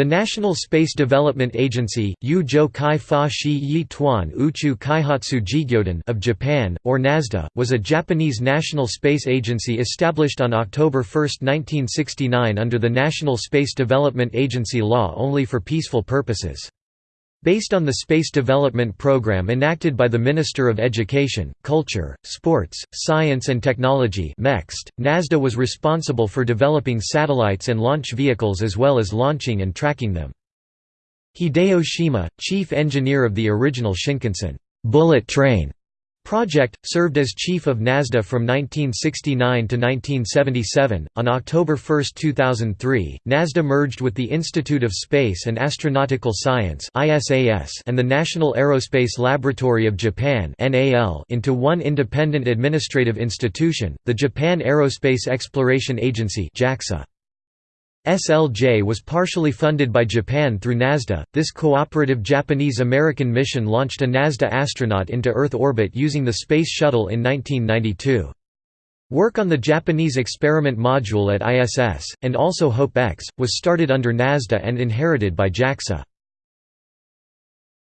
The National Space Development Agency Uchu Kaihatsu of Japan, or NASDA, was a Japanese national space agency established on October 1, 1969 under the National Space Development Agency law only for peaceful purposes. Based on the Space Development Program enacted by the Minister of Education, Culture, Sports, Science and Technology NASDA was responsible for developing satellites and launch vehicles as well as launching and tracking them. Hideo Shima, chief engineer of the original Shinkansen bullet train Project, served as chief of NASDA from 1969 to 1977. On October 1, 2003, NASDA merged with the Institute of Space and Astronautical Science and the National Aerospace Laboratory of Japan into one independent administrative institution, the Japan Aerospace Exploration Agency JAXA. SLJ was partially funded by Japan through NASDA. This cooperative Japanese American mission launched a NASDA astronaut into Earth orbit using the Space Shuttle in 1992. Work on the Japanese experiment module at ISS, and also HOPE-X, was started under NASDA and inherited by JAXA.